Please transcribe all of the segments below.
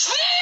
Snitch!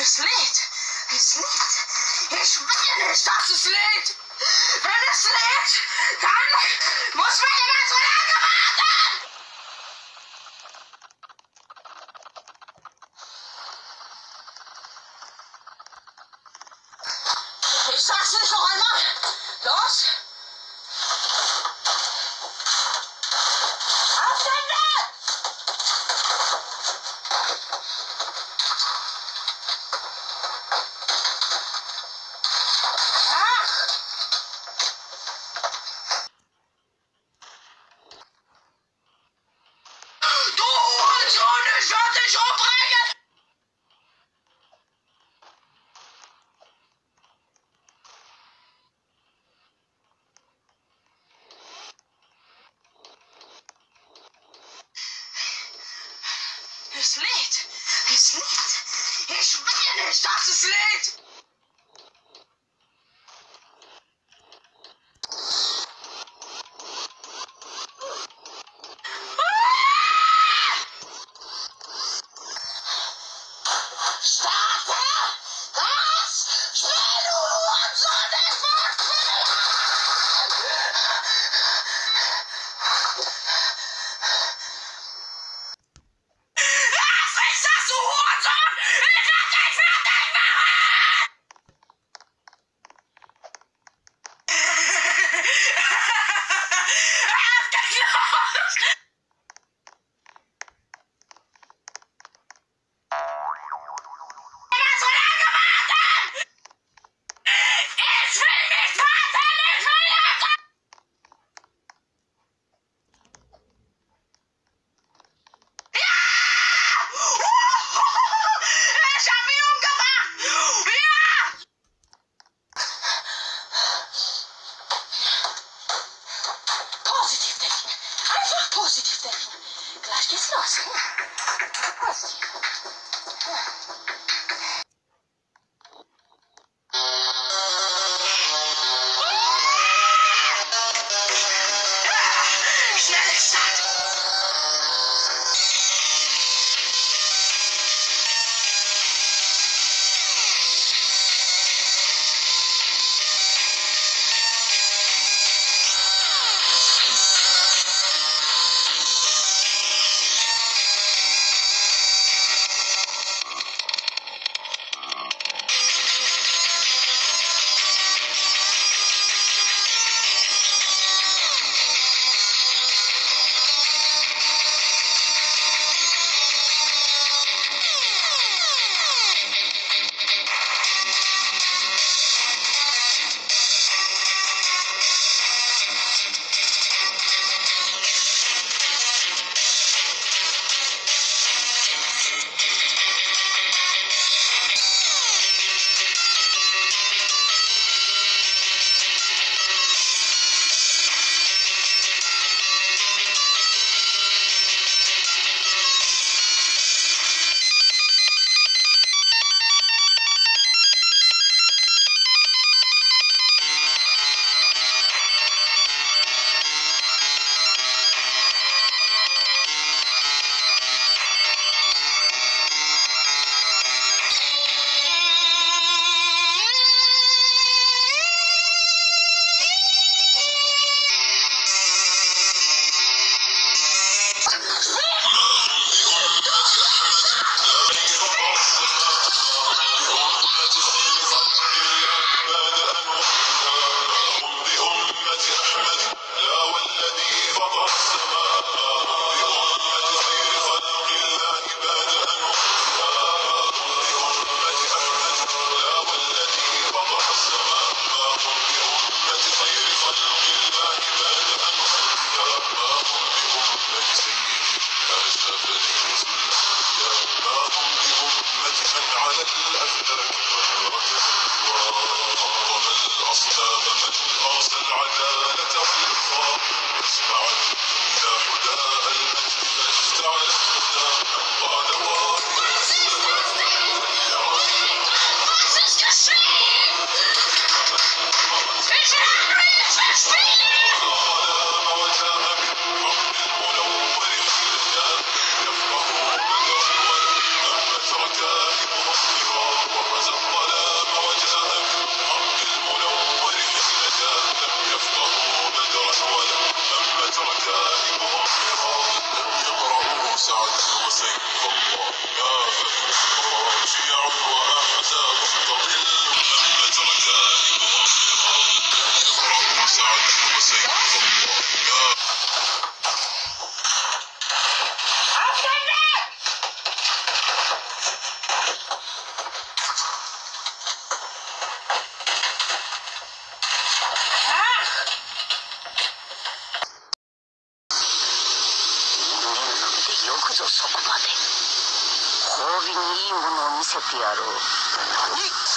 Es lädt! Es lädt! Ich will nicht, dass es lädt! Wenn es lädt, dann muss man immer so lange warten! Ich sag's nicht noch einmal! Los! Ich will nicht, dass es lädt! Starte! いものを見せてやろう何？